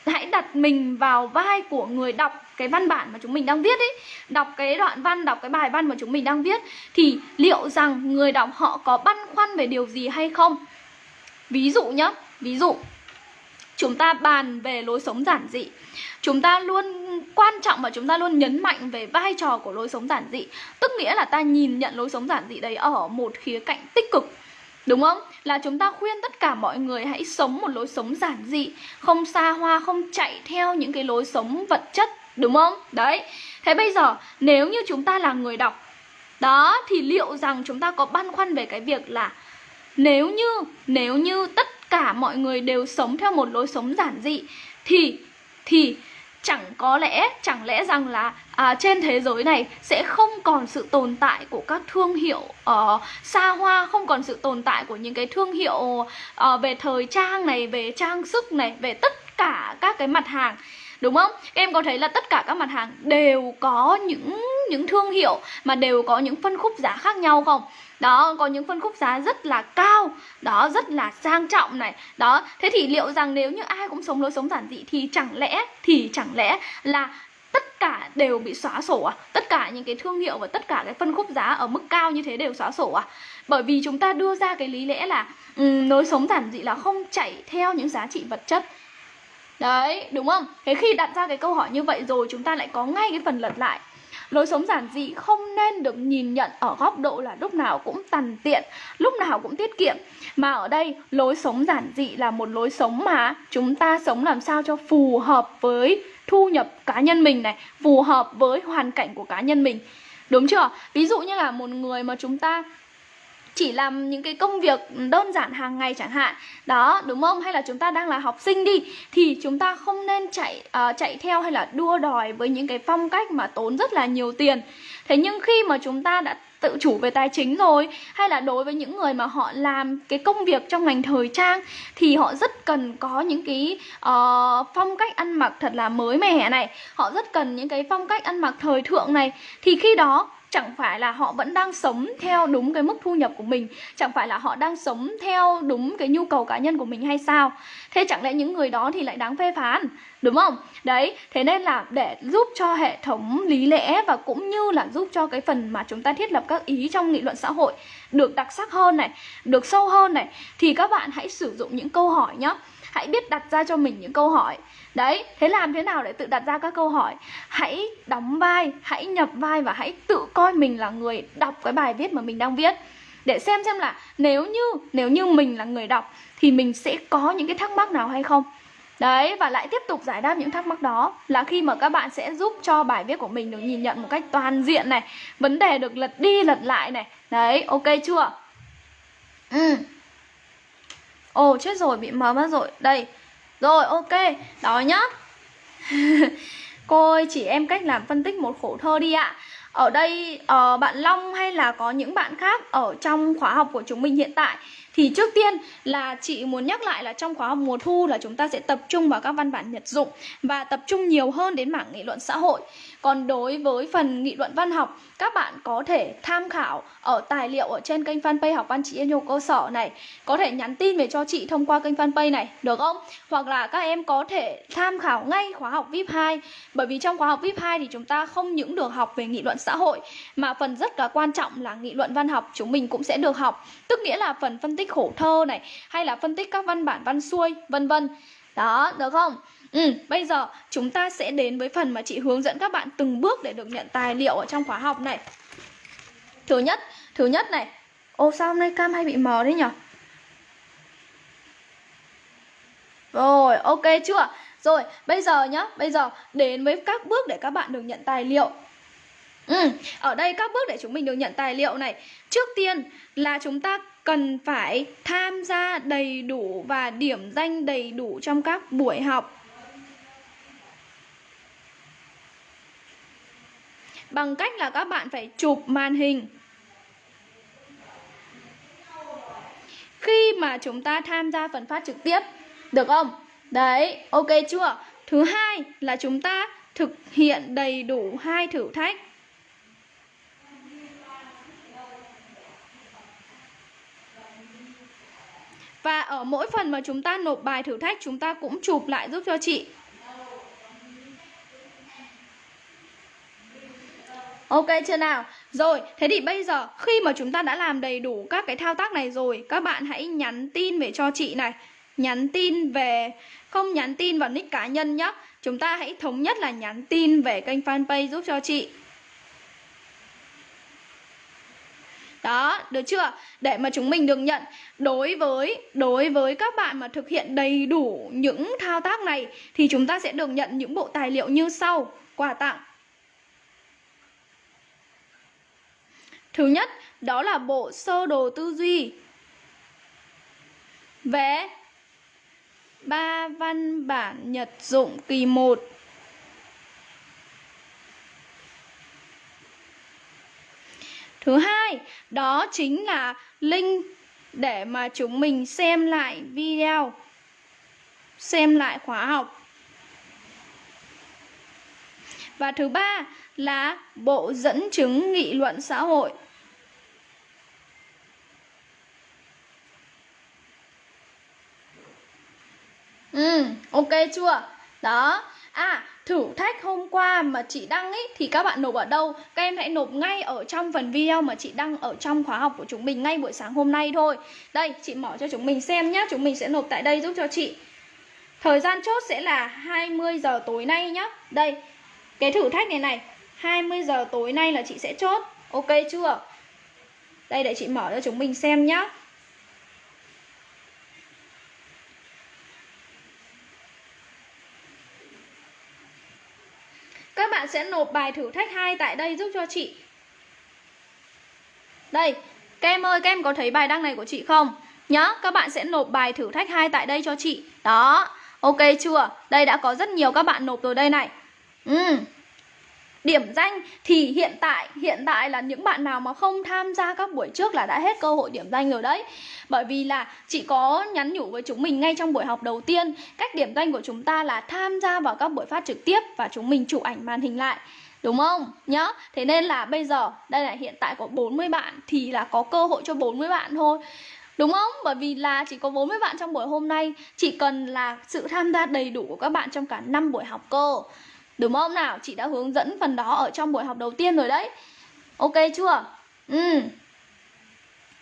hãy đặt mình vào vai của người đọc cái văn bản mà chúng mình đang viết ấy. Đọc cái đoạn văn, đọc cái bài văn mà chúng mình đang viết, thì liệu rằng người đọc họ có băn khoăn về điều gì hay không? Ví dụ nhá, ví dụ chúng ta bàn về lối sống giản dị. Chúng ta luôn quan trọng và chúng ta luôn nhấn mạnh về vai trò của lối sống giản dị. Tức nghĩa là ta nhìn nhận lối sống giản dị đấy ở một khía cạnh tích cực. Đúng không? Là chúng ta khuyên tất cả mọi người hãy sống một lối sống giản dị Không xa hoa, không chạy theo những cái lối sống vật chất. Đúng không? Đấy. Thế bây giờ nếu như chúng ta là người đọc Đó thì liệu rằng chúng ta có băn khoăn về cái việc là Nếu như, nếu như tất cả mọi người đều sống theo một lối sống giản dị thì thì chẳng có lẽ chẳng lẽ rằng là à, trên thế giới này sẽ không còn sự tồn tại của các thương hiệu uh, xa hoa không còn sự tồn tại của những cái thương hiệu uh, về thời trang này về trang sức này về tất cả các cái mặt hàng đúng không? Em có thấy là tất cả các mặt hàng đều có những những thương hiệu mà đều có những phân khúc giá khác nhau không? Đó có những phân khúc giá rất là cao đó rất là sang trọng này. Đó thế thì liệu rằng nếu như ai cũng sống lối sống giản dị thì chẳng lẽ thì chẳng lẽ là tất cả đều bị xóa sổ à? Tất cả những cái thương hiệu và tất cả cái phân khúc giá ở mức cao như thế đều xóa sổ à? Bởi vì chúng ta đưa ra cái lý lẽ là um, lối sống giản dị là không chạy theo những giá trị vật chất. Đấy đúng không? Thế khi đặt ra cái câu hỏi như vậy rồi chúng ta lại có ngay cái phần lật lại. Lối sống giản dị không nên được nhìn nhận ở góc độ là lúc nào cũng tằn tiện, lúc nào cũng tiết kiệm Mà ở đây lối sống giản dị là một lối sống mà chúng ta sống làm sao cho phù hợp với thu nhập cá nhân mình này Phù hợp với hoàn cảnh của cá nhân mình Đúng chưa? Ví dụ như là một người mà chúng ta chỉ làm những cái công việc đơn giản hàng ngày chẳng hạn. Đó đúng không? Hay là chúng ta đang là học sinh đi thì chúng ta không nên chạy uh, chạy theo hay là đua đòi với những cái phong cách mà tốn rất là nhiều tiền. Thế nhưng khi mà chúng ta đã tự chủ về tài chính rồi hay là đối với những người mà họ làm cái công việc trong ngành thời trang thì họ rất cần có những cái uh, phong cách ăn mặc thật là mới mẻ này. Họ rất cần những cái phong cách ăn mặc thời thượng này. Thì khi đó chẳng phải là họ vẫn đang sống theo đúng cái mức thu nhập của mình, chẳng phải là họ đang sống theo đúng cái nhu cầu cá nhân của mình hay sao? Thế chẳng lẽ những người đó thì lại đáng phê phán, đúng không? Đấy, thế nên là để giúp cho hệ thống lý lẽ và cũng như là giúp cho cái phần mà chúng ta thiết lập các ý trong nghị luận xã hội được đặc sắc hơn này, được sâu hơn này, thì các bạn hãy sử dụng những câu hỏi nhé hãy biết đặt ra cho mình những câu hỏi đấy, thế làm thế nào để tự đặt ra các câu hỏi? Hãy đóng vai, hãy nhập vai và hãy tự coi mình là người đọc cái bài viết mà mình đang viết. Để xem xem là nếu như nếu như mình là người đọc thì mình sẽ có những cái thắc mắc nào hay không? Đấy, và lại tiếp tục giải đáp những thắc mắc đó là khi mà các bạn sẽ giúp cho bài viết của mình được nhìn nhận một cách toàn diện này, Vấn đề được lật đi lật lại này. Đấy, ok chưa? Ừ. Ồ, chết rồi, bị mờ mất rồi. Đây rồi ok. Đó nhá. Cô ơi chỉ em cách làm phân tích một khổ thơ đi ạ. Ở đây uh, bạn Long hay là có những bạn khác Ở trong khóa học của chúng mình hiện tại? Thì trước tiên là chị muốn nhắc lại là trong khóa học mùa thu là chúng ta sẽ tập trung vào các văn bản nhật dụng và tập trung nhiều hơn đến mảng nghị luận xã hội. Còn đối với phần nghị luận văn học, các bạn có thể tham khảo ở tài liệu ở trên kênh fanpage học văn chị yêu cơ sở này, có thể nhắn tin về cho chị thông qua kênh fanpage này, được không? Hoặc là các em có thể tham khảo ngay khóa học VIP 2 bởi vì trong khóa học VIP 2 thì chúng ta không những được học về nghị luận xã hội mà phần rất là quan trọng là nghị luận văn học chúng mình cũng sẽ được học, tức nghĩa là phần phân tích khổ thơ này hay là phân tích các văn bản văn xuôi vân vân. Đó, được không? Ừ, bây giờ chúng ta sẽ đến với phần mà chị hướng dẫn các bạn từng bước để được nhận tài liệu ở trong khóa học này. Thứ nhất, thứ nhất này. Ô sao hôm nay cam hay bị mờ thế nhở? Rồi, ok chưa? Rồi, bây giờ nhá, bây giờ đến với các bước để các bạn được nhận tài liệu. Ừ, ở đây các bước để chúng mình được nhận tài liệu này. Trước tiên là chúng ta cần phải tham gia đầy đủ và điểm danh đầy đủ trong các buổi học. Bằng cách là các bạn phải chụp màn hình. Khi mà chúng ta tham gia phần phát trực tiếp, được không? Đấy, ok chưa? Thứ hai là chúng ta thực hiện đầy đủ hai thử thách. Và ở mỗi phần mà chúng ta nộp bài thử thách chúng ta cũng chụp lại giúp cho chị. Ok chưa nào? Rồi, thế thì bây giờ khi mà chúng ta đã làm đầy đủ các cái thao tác này rồi Các bạn hãy nhắn tin về cho chị này. Nhắn tin về, không nhắn tin vào nick cá nhân nhé Chúng ta hãy thống nhất là nhắn tin về kênh fanpage giúp cho chị. Đó, được chưa? Để mà chúng mình được nhận đối với đối với các bạn mà thực hiện đầy đủ những thao tác này thì chúng ta sẽ được nhận những bộ tài liệu như sau. Quà tặng. Thứ nhất, đó là bộ sơ đồ tư duy. về ba văn bản nhật dụng kỳ 1 Thứ hai, đó chính là link để mà chúng mình xem lại video, xem lại khóa học. Và thứ ba là bộ dẫn chứng nghị luận xã hội. Ừ, ok chưa? Đó. À, thử thách hôm qua mà chị đăng ấy thì các bạn nộp ở đâu? Các em hãy nộp ngay ở trong phần video mà chị đăng ở trong khóa học của chúng mình ngay buổi sáng hôm nay thôi. Đây, chị mở cho chúng mình xem nhá, chúng mình sẽ nộp tại đây giúp cho chị. Thời gian chốt sẽ là 20 giờ tối nay nhá. Đây, cái thử thách này này, 20 giờ tối nay là chị sẽ chốt. Ok chưa? Đây để chị mở cho chúng mình xem nhá. Các bạn sẽ nộp bài thử thách 2 tại đây giúp cho chị. Đây Các em ơi, các em có thấy bài đăng này của chị không? Nhá, các bạn sẽ nộp bài thử thách 2 tại đây cho chị. Đó, ok chưa? Đây đã có rất nhiều các bạn nộp rồi đây này. Ừm Điểm danh thì hiện tại hiện tại là những bạn nào mà không tham gia các buổi trước là đã hết cơ hội điểm danh rồi đấy. Bởi vì là chị có nhắn nhủ với chúng mình ngay trong buổi học đầu tiên, cách điểm danh của chúng ta là tham gia vào các buổi phát trực tiếp và chúng mình chụp ảnh màn hình lại. Đúng không? Nhá. Thế nên là bây giờ đây là hiện tại có 40 bạn thì là có cơ hội cho 40 bạn thôi. Đúng không? Bởi vì là chỉ có 40 bạn trong buổi hôm nay Chỉ cần là sự tham gia đầy đủ của các bạn trong cả 5 buổi học cơ Đúng không nào? Chị đã hướng dẫn phần đó ở trong buổi học đầu tiên rồi đấy Ok chưa? Ừ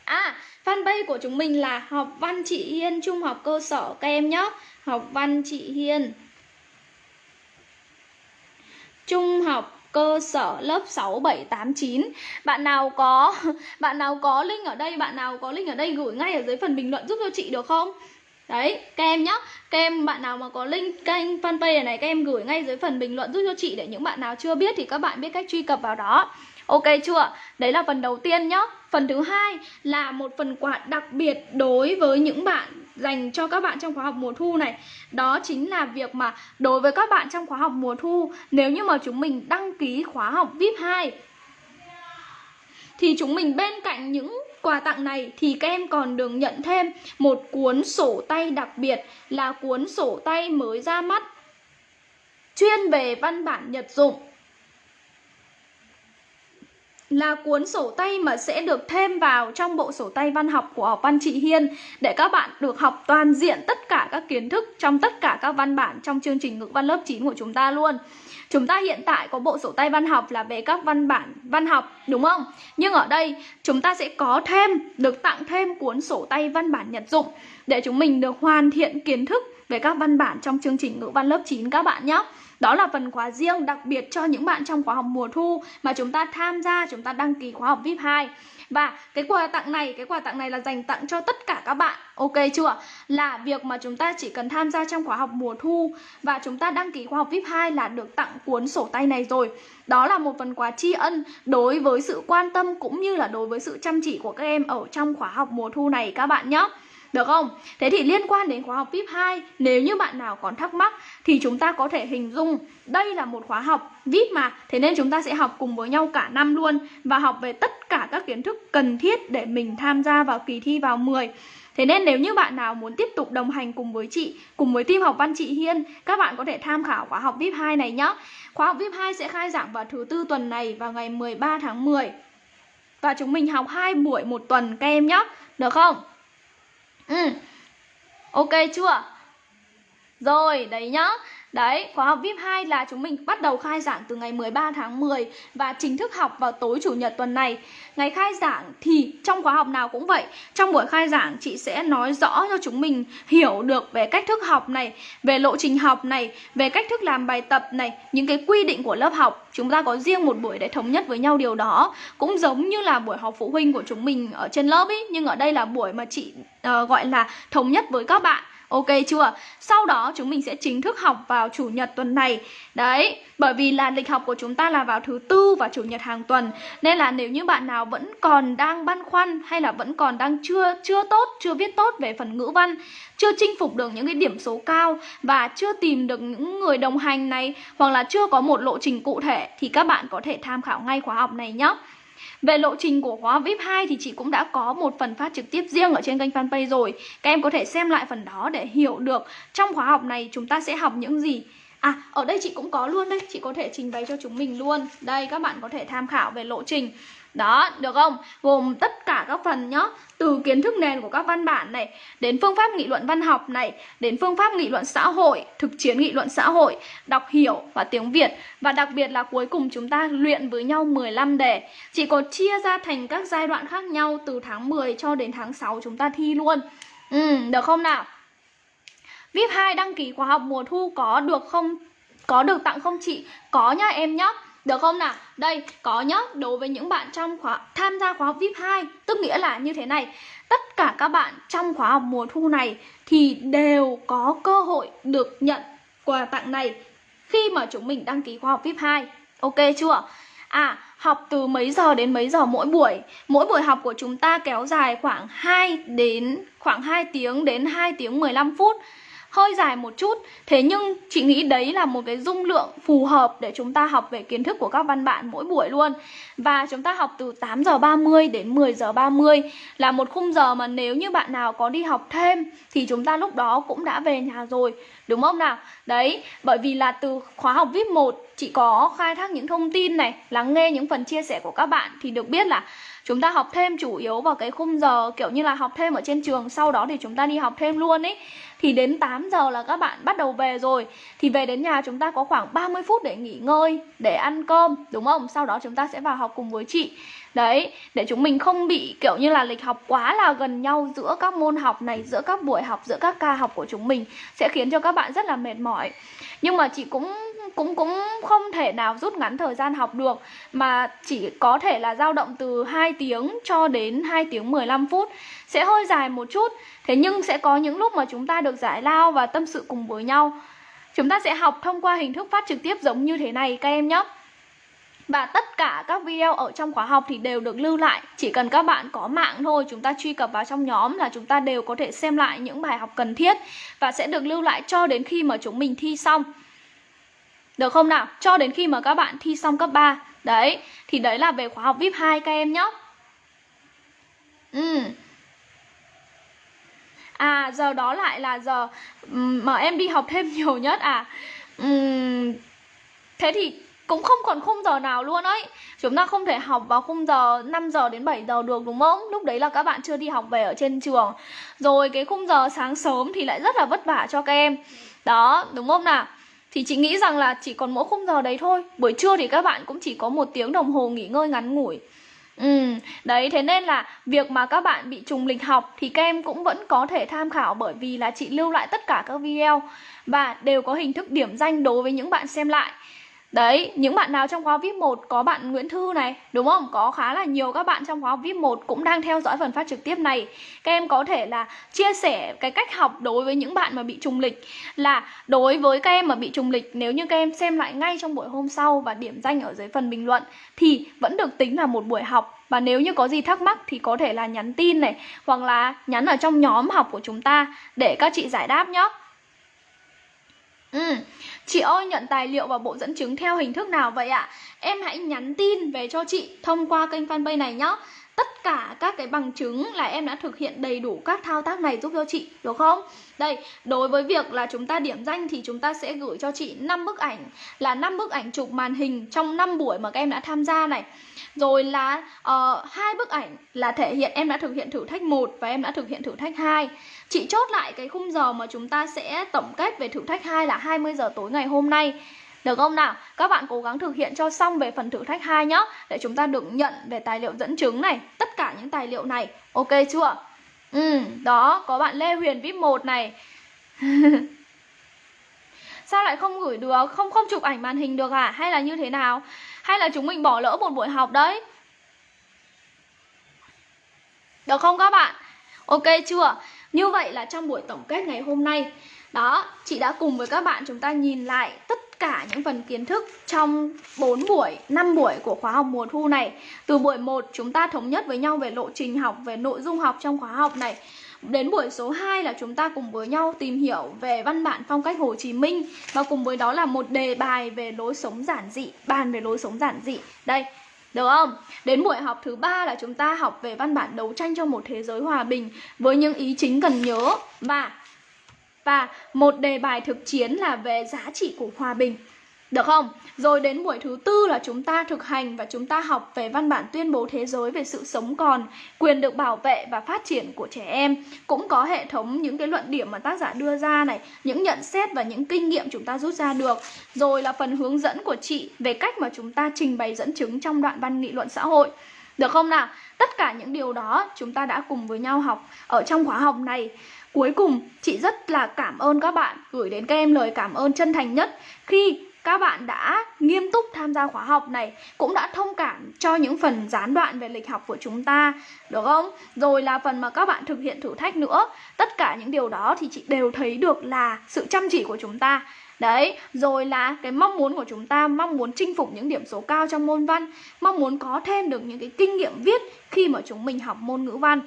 À, fanpage của chúng mình là học văn chị Hiên Trung học cơ sở các em nhé Học văn chị Hiên Trung học cơ sở lớp 6 7 8 9. Bạn nào có bạn nào có link ở đây, bạn nào có link ở đây gửi ngay ở dưới phần bình luận giúp cho chị được không? Đấy, các em nhá. Các em bạn nào mà có link kênh fanpage này Các em gửi ngay dưới phần bình luận giúp cho chị Để những bạn nào chưa biết thì các bạn biết cách truy cập vào đó. Ok chưa? Đấy là phần đầu tiên nhá. Phần thứ hai là một phần quà đặc biệt đối với những bạn dành cho các bạn trong khóa học mùa thu này. Đó chính là việc mà đối với các bạn trong khóa học mùa thu Nếu như mà chúng mình đăng ký khóa học VIP 2 Thì chúng mình bên cạnh những quà tặng này thì các em còn được nhận thêm một cuốn sổ tay đặc biệt là cuốn sổ tay mới ra mắt chuyên về văn bản nhật dụng là cuốn sổ tay mà sẽ được thêm vào trong bộ sổ tay văn học của học văn chị Hiên để các bạn được học toàn diện tất cả các kiến thức trong tất cả các văn bản trong chương trình ngữ văn lớp 9 của chúng ta luôn. Chúng ta hiện tại có bộ sổ tay văn học là về các văn bản văn học đúng không? Nhưng ở đây chúng ta sẽ có thêm, được tặng thêm cuốn sổ tay văn bản nhật dụng để chúng mình được hoàn thiện kiến thức về các văn bản trong chương trình ngữ văn lớp 9 các bạn nhé. Đó là phần khóa riêng đặc biệt cho những bạn trong khóa học mùa thu mà chúng ta tham gia, chúng ta đăng ký khóa học VIP 2. Và cái quà tặng này, cái quà tặng này là dành tặng cho tất cả các bạn Ok chưa? Là việc mà chúng ta chỉ cần tham gia trong khóa học mùa thu Và chúng ta đăng ký khóa học VIP 2 là được tặng cuốn sổ tay này rồi Đó là một phần quà tri ân đối với sự quan tâm cũng như là đối với sự chăm chỉ của các em ở trong khóa học mùa thu này các bạn nhé được không? Thế thì liên quan đến khóa học VIP 2 Nếu như bạn nào còn thắc mắc Thì chúng ta có thể hình dung Đây là một khóa học VIP mà. Thế nên chúng ta sẽ học cùng với nhau cả năm luôn Và học về tất cả các kiến thức cần thiết Để mình tham gia vào kỳ thi vào 10 Thế nên nếu như bạn nào muốn tiếp tục đồng hành cùng với chị, Cùng với team học văn chị Hiên, Các bạn có thể tham khảo khóa học VIP 2 này nhé Khóa học VIP 2 sẽ khai giảng vào thứ tư tuần này Vào ngày 13 tháng 10 Và chúng mình học hai buổi một tuần các em nhé Được không? Ừ. Ok chưa? Rồi, đấy nhá. Đấy, khóa học VIP 2 là chúng mình bắt đầu khai giảng từ ngày 13 tháng 10 và chính thức học vào tối chủ nhật tuần này. Ngày khai giảng thì trong khóa học nào cũng vậy. Trong buổi khai giảng chị sẽ nói rõ cho chúng mình hiểu được về cách thức học này, về lộ trình học này, về cách thức làm bài tập này, những cái quy định của lớp học. Chúng ta có riêng một buổi để thống nhất với nhau điều đó. Cũng giống như là buổi học phụ huynh của chúng mình ở trên lớp ý, nhưng ở đây là buổi mà chị uh, gọi là thống nhất với các bạn Ok chưa? Sau đó chúng mình sẽ chính thức học vào chủ nhật tuần này. Đấy, bởi vì là lịch học của chúng ta là vào thứ tư và chủ nhật hàng tuần. Nên là nếu như bạn nào vẫn còn đang băn khoăn Hay là vẫn còn đang chưa chưa tốt, chưa viết tốt về phần ngữ văn Chưa chinh phục được những cái điểm số cao Và chưa tìm được những người đồng hành này Hoặc là chưa có một lộ trình cụ thể Thì các bạn có thể tham khảo ngay khóa học này nhé về lộ trình của khóa VIP 2 thì chị cũng đã có một phần phát trực tiếp riêng ở trên kênh fanpage rồi. Các em có thể xem lại phần đó để hiểu được trong khóa học này chúng ta sẽ học những gì. À, ở đây chị cũng có luôn đây, chị có thể trình bày cho chúng mình luôn. Đây, các bạn có thể tham khảo về lộ trình đó, được không? Gồm tất cả các phần nhá Từ kiến thức nền của các văn bản này Đến phương pháp nghị luận văn học này Đến phương pháp nghị luận xã hội Thực chiến nghị luận xã hội Đọc hiểu và tiếng Việt Và đặc biệt là cuối cùng chúng ta luyện với nhau 15 đề Chỉ có chia ra thành các giai đoạn khác nhau Từ tháng 10 cho đến tháng 6 chúng ta thi luôn Ừ, được không nào? VIP 2 đăng ký khóa học mùa thu có được không? Có được tặng không chị? Có nhá em nhá được không nào? Đây, có nhá, đối với những bạn trong khóa tham gia khóa học VIP 2 Tức nghĩa là như thế này. Tất cả các bạn trong khóa học mùa thu này Thì đều có cơ hội được nhận quà tặng này Khi mà chúng mình đăng ký khóa học VIP 2 Ok chưa? À, học từ mấy giờ đến mấy giờ mỗi buổi? Mỗi buổi học của chúng ta kéo dài khoảng 2 đến khoảng 2 tiếng đến 2 tiếng 15 phút hơi dài một chút. Thế nhưng chị nghĩ đấy là một cái dung lượng phù hợp để chúng ta học về kiến thức của các văn bạn mỗi buổi luôn. Và chúng ta học từ 8 giờ 30 đến 10 giờ 30 Là một khung giờ mà nếu như bạn nào có đi học thêm Thì chúng ta lúc đó cũng đã về nhà rồi. Đúng không nào? Đấy, bởi vì là từ khóa học VIP 1 Chị có khai thác những thông tin này Lắng nghe những phần chia sẻ của các bạn Thì được biết là chúng ta học thêm chủ yếu vào cái khung giờ kiểu như là học thêm ở trên trường sau đó thì chúng ta đi học thêm luôn ấy thì đến 8 giờ là các bạn bắt đầu về rồi. Thì về đến nhà chúng ta có khoảng 30 phút để nghỉ ngơi, để ăn cơm, đúng không? Sau đó chúng ta sẽ vào học cùng với chị. Đấy, để chúng mình không bị kiểu như là lịch học quá là gần nhau giữa các môn học này, giữa các buổi học, giữa các ca học của chúng mình, sẽ khiến cho các bạn rất là mệt mỏi. Nhưng mà chị cũng cũng cũng không thể nào rút ngắn thời gian học được, mà chỉ có thể là dao động từ 2 tiếng cho đến 2 tiếng 15 phút. Sẽ hơi dài một chút, thế nhưng sẽ có những lúc mà chúng ta được giải lao và tâm sự cùng với nhau. Chúng ta sẽ học thông qua hình thức phát trực tiếp giống như thế này, các em nhé. Và tất cả các video ở trong khóa học thì đều được lưu lại. Chỉ cần các bạn có mạng thôi, Chúng ta truy cập vào trong nhóm là chúng ta đều có thể xem lại những bài học cần thiết Và sẽ được lưu lại cho đến khi mà chúng mình thi xong được không nào? Cho đến khi mà các bạn thi xong cấp 3 Đấy, thì đấy là về khóa học VIP 2 các em nhé. Ừ À, giờ đó lại là giờ mà em đi học thêm nhiều nhất à? Uhm, Thế thì cũng không còn khung giờ nào luôn ấy. Chúng ta không thể học vào khung giờ 5 giờ đến 7 giờ được đúng không? Lúc đấy là các bạn chưa đi học về ở trên trường. Rồi cái khung giờ sáng sớm thì lại rất là vất vả cho các em. Đó, đúng không nào? Thì chị nghĩ rằng là chỉ còn mỗi khung giờ đấy thôi buổi trưa thì các bạn cũng chỉ có một tiếng đồng hồ nghỉ ngơi ngắn ngủi Ừ, đấy thế nên là việc mà các bạn bị trùng lịch học thì các em cũng vẫn có thể tham khảo bởi vì là chị lưu lại tất cả các video và đều có hình thức điểm danh đối với những bạn xem lại. Đấy, những bạn nào trong khóa VIP 1 có bạn Nguyễn Thư này, đúng không? Có khá là nhiều các bạn trong khóa VIP 1 cũng đang theo dõi phần phát trực tiếp này. Các em có thể là chia sẻ cái cách học đối với những bạn mà bị trùng lịch là đối với các em mà bị trùng lịch nếu như các em xem lại ngay trong buổi hôm sau và điểm danh ở dưới phần bình luận thì vẫn được tính là một buổi học và nếu như có gì thắc mắc thì có thể là nhắn tin này hoặc là nhắn ở trong nhóm học của chúng ta để các chị giải đáp nhé. Ừ. Chị ơi nhận tài liệu và bộ dẫn chứng theo hình thức nào vậy ạ? Em hãy nhắn tin về cho chị thông qua kênh fanpage này nhé Tất cả các cái bằng chứng là em đã thực hiện đầy đủ các thao tác này giúp cho chị Được không? Đây, đối với việc là chúng ta điểm danh thì chúng ta sẽ gửi cho chị 5 bức ảnh Là 5 bức ảnh chụp màn hình trong 5 buổi mà các em đã tham gia này Rồi là uh, hai bức ảnh là thể hiện em đã thực hiện thử thách 1 và em đã thực hiện thử thách 2 Chị chốt lại cái khung giờ mà chúng ta sẽ tổng kết về thử thách 2 là 20 giờ tối ngày hôm nay được không nào? Các bạn cố gắng thực hiện cho xong về phần thử thách 2 nhá Để chúng ta được nhận về tài liệu dẫn chứng này Tất cả những tài liệu này Ok chưa? Ừ, đó, có bạn Lê Huyền VIP 1 này Sao lại không gửi được? Không không chụp ảnh màn hình được à? Hay là như thế nào? Hay là chúng mình bỏ lỡ một buổi học đấy? Được không các bạn? Ok chưa? Như vậy là trong buổi tổng kết ngày hôm nay Đó, chị đã cùng với các bạn chúng ta nhìn lại tất cả những phần kiến thức trong 4 buổi, 5 buổi của khóa học mùa thu này. Từ buổi 1 chúng ta thống nhất với nhau về lộ trình học, về nội dung học trong khóa học này. Đến buổi số 2 là chúng ta cùng với nhau tìm hiểu về văn bản phong cách Hồ Chí Minh. Và cùng với đó là một đề bài về lối sống giản dị, bàn về lối sống giản dị. Đây, được không? Đến buổi học thứ ba là chúng ta học về văn bản đấu tranh cho một thế giới hòa bình với những ý chính cần nhớ và và một đề bài thực chiến là về giá trị của hòa bình. Được không? Rồi đến buổi thứ tư là chúng ta thực hành và chúng ta học về văn bản tuyên bố thế giới về sự sống còn, quyền được bảo vệ và phát triển của trẻ em. Cũng có hệ thống những cái luận điểm mà tác giả đưa ra này, những nhận xét và những kinh nghiệm chúng ta rút ra được. Rồi là phần hướng dẫn của chị về cách mà chúng ta trình bày dẫn chứng trong đoạn văn nghị luận xã hội. Được không nào? Tất cả những điều đó chúng ta đã cùng với nhau học ở trong khóa học này. Cuối cùng, chị rất là cảm ơn các bạn gửi đến các em lời cảm ơn chân thành nhất khi các bạn đã nghiêm túc tham gia khóa học này cũng đã thông cảm cho những phần gián đoạn về lịch học của chúng ta được không? Rồi là phần mà các bạn thực hiện thử thách nữa tất cả những điều đó thì chị đều thấy được là sự chăm chỉ của chúng ta. Đấy, rồi là cái mong muốn của chúng ta Mong muốn chinh phục những điểm số cao trong môn văn Mong muốn có thêm được những cái kinh nghiệm viết Khi mà chúng mình học môn ngữ văn.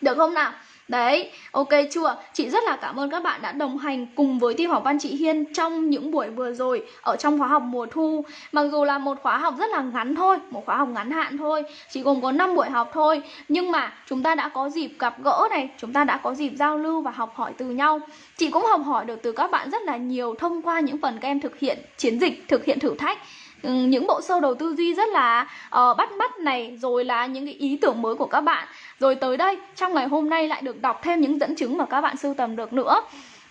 Được không nào? Đấy, ok chưa? Chị rất là cảm ơn các bạn đã đồng hành cùng với team học văn chị Hiên trong những buổi vừa rồi ở trong khóa học mùa thu. Mặc dù là một khóa học rất là ngắn thôi, một khóa học ngắn hạn thôi, chỉ gồm có 5 buổi học thôi, nhưng mà chúng ta đã có dịp gặp gỡ này, chúng ta đã có dịp giao lưu và học hỏi từ nhau. Chị cũng học hỏi được từ các bạn rất là nhiều thông qua những phần các em thực hiện chiến dịch, thực hiện thử thách Ừ, những bộ sơ đồ tư duy rất là uh, bắt mắt này rồi là những cái ý tưởng mới của các bạn. Rồi tới đây trong ngày hôm nay lại được đọc thêm những dẫn chứng mà các bạn sưu tầm được nữa.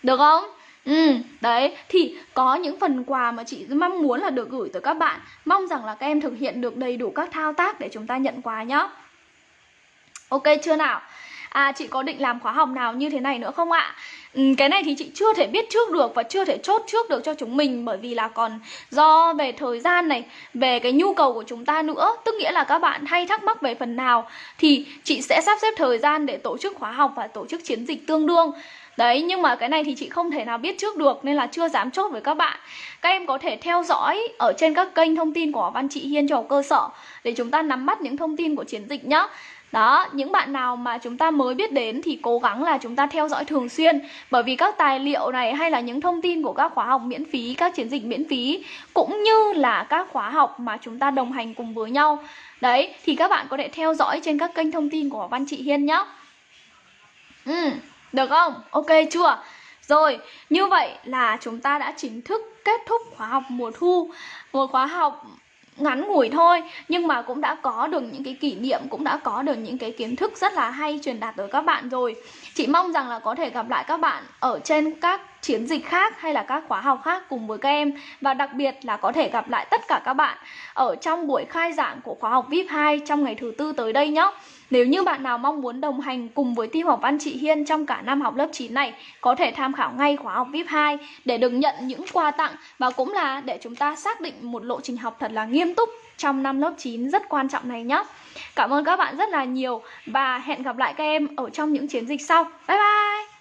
Được không? Ừ, đấy, thì có những phần quà mà chị mong muốn là được gửi tới các bạn. Mong rằng là các em thực hiện được đầy đủ các thao tác để chúng ta nhận quà nhá. Ok chưa nào? À chị có định làm khóa học nào như thế này nữa không ạ? Ừ, cái này thì chị chưa thể biết trước được và chưa thể chốt trước được cho chúng mình bởi vì là còn do về thời gian này, về cái nhu cầu của chúng ta nữa, tức nghĩa là các bạn hay thắc mắc về phần nào thì chị sẽ sắp xếp thời gian để tổ chức khóa học và tổ chức chiến dịch tương đương. Đấy, nhưng mà cái này thì chị không thể nào biết trước được nên là chưa dám chốt với các bạn. Các em có thể theo dõi ở trên các kênh thông tin của Văn Chị Hiên cho cơ sở để chúng ta nắm bắt những thông tin của chiến dịch nhé. Đó, những bạn nào mà chúng ta mới biết đến thì cố gắng là chúng ta theo dõi thường xuyên Bởi vì các tài liệu này hay là những thông tin của các khóa học miễn phí, các chiến dịch miễn phí Cũng như là các khóa học mà chúng ta đồng hành cùng với nhau Đấy, thì các bạn có thể theo dõi trên các kênh thông tin của Văn Chị Hiên nhé Ừ, được không? Ok chưa? Rồi, như vậy là chúng ta đã chính thức kết thúc khóa học mùa thu Một khóa học ngắn ngủi thôi. Nhưng mà cũng đã có được những cái kỷ niệm, cũng đã có được những cái kiến thức rất là hay truyền đạt tới các bạn rồi. Chị mong rằng là có thể gặp lại các bạn ở trên các chiến dịch khác hay là các khóa học khác cùng với các em. Và đặc biệt là có thể gặp lại tất cả các bạn ở trong buổi khai giảng của khóa học VIP 2 trong ngày thứ tư tới đây nhé. Nếu như bạn nào mong muốn đồng hành cùng với team học văn chị Hiên trong cả năm học lớp 9 này, có thể tham khảo ngay khóa học VIP 2 để được nhận những quà tặng và cũng là để chúng ta xác định một lộ trình học thật là nghiêm túc trong năm lớp 9 rất quan trọng này nhé. Cảm ơn các bạn rất là nhiều và hẹn gặp lại các em ở trong những chiến dịch sau. Bye bye!